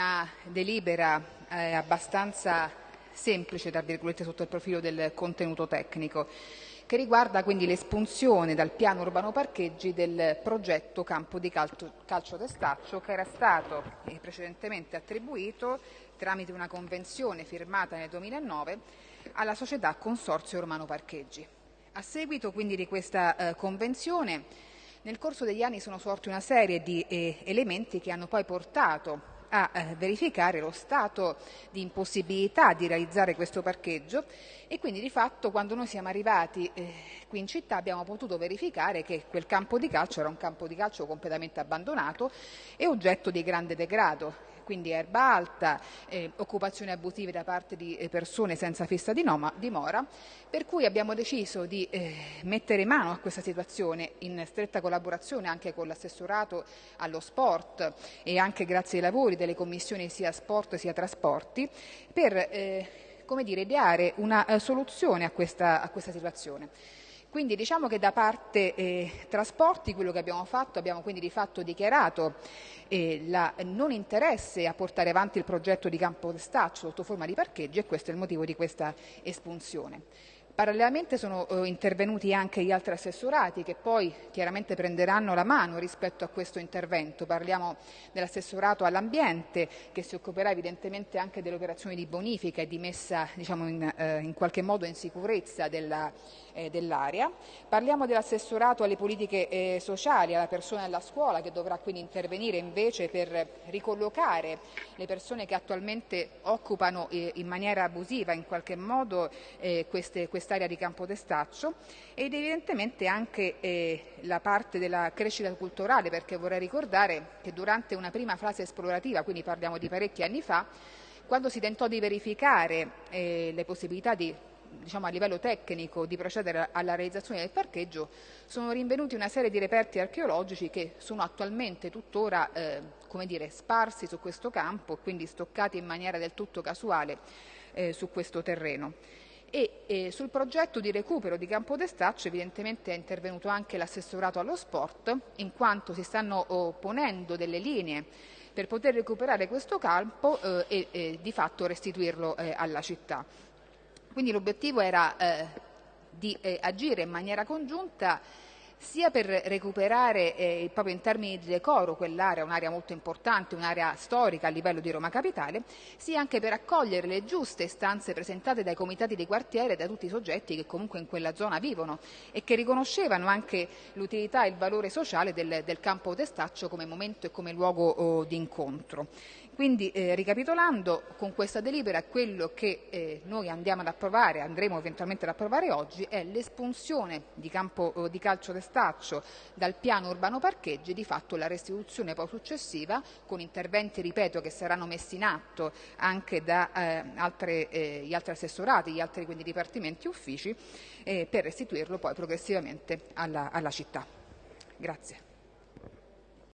una delibera eh, abbastanza semplice, tra virgolette, sotto il profilo del contenuto tecnico, che riguarda quindi l'espunzione dal piano urbano parcheggi del progetto campo di calcio, calcio d'estaccio che era stato eh, precedentemente attribuito tramite una convenzione firmata nel 2009 alla società Consorzio Romano Parcheggi. A seguito quindi di questa eh, convenzione nel corso degli anni sono sorti una serie di eh, elementi che hanno poi portato a eh, verificare lo stato di impossibilità di realizzare questo parcheggio e quindi di fatto quando noi siamo arrivati eh, qui in città abbiamo potuto verificare che quel campo di calcio era un campo di calcio completamente abbandonato e oggetto di grande degrado quindi erba alta, eh, occupazioni abusive da parte di eh, persone senza fissa dimora, per cui abbiamo deciso di eh, mettere mano a questa situazione in stretta collaborazione anche con l'assessorato allo sport e anche grazie ai lavori delle commissioni sia sport sia trasporti per eh, come dire, ideare una eh, soluzione a questa, a questa situazione. Quindi diciamo che da parte eh, trasporti quello che abbiamo fatto, abbiamo quindi di fatto dichiarato eh, la non interesse a portare avanti il progetto di campo staccio sotto forma di parcheggi e questo è il motivo di questa espunzione. Parallelamente sono eh, intervenuti anche gli altri assessorati che poi chiaramente prenderanno la mano rispetto a questo intervento. Parliamo dell'assessorato all'ambiente che si occuperà evidentemente anche delle operazioni di bonifica e di messa diciamo, in, eh, in, qualche modo in sicurezza eh, dell'area. Parliamo dell'assessorato alle politiche eh, sociali, alla persona della scuola che dovrà quindi intervenire invece per ricollocare le persone che attualmente occupano eh, in maniera abusiva in qualche modo eh, queste, queste quest'area di campo d'estaccio ed evidentemente anche eh, la parte della crescita culturale perché vorrei ricordare che durante una prima fase esplorativa, quindi parliamo di parecchi anni fa, quando si tentò di verificare eh, le possibilità di diciamo, a livello tecnico di procedere alla realizzazione del parcheggio sono rinvenuti una serie di reperti archeologici che sono attualmente tuttora eh, dire, sparsi su questo campo, quindi stoccati in maniera del tutto casuale eh, su questo terreno e eh, sul progetto di recupero di Campo d'Estaccio evidentemente è intervenuto anche l'assessorato allo sport in quanto si stanno oh, ponendo delle linee per poter recuperare questo campo eh, e, e, di fatto restituirlo eh, alla città. Quindi l'obiettivo era eh, di eh, agire in maniera congiunta sia per recuperare eh, proprio in termini di decoro quell'area, un'area molto importante, un'area storica a livello di Roma Capitale, sia anche per accogliere le giuste istanze presentate dai comitati di quartiere e da tutti i soggetti che comunque in quella zona vivono e che riconoscevano anche l'utilità e il valore sociale del, del campo Testaccio come momento e come luogo oh, di incontro. Quindi eh, ricapitolando, con questa delibera quello che eh, noi andiamo ad approvare, andremo eventualmente ad approvare oggi, è l'espunzione di, campo, di calcio d'estaccio dal piano urbano parcheggi, di fatto la restituzione poi successiva con interventi, ripeto, che saranno messi in atto anche da eh, altre, eh, gli altri assessorati, gli altri quindi dipartimenti e uffici, eh, per restituirlo poi progressivamente alla, alla città. Grazie.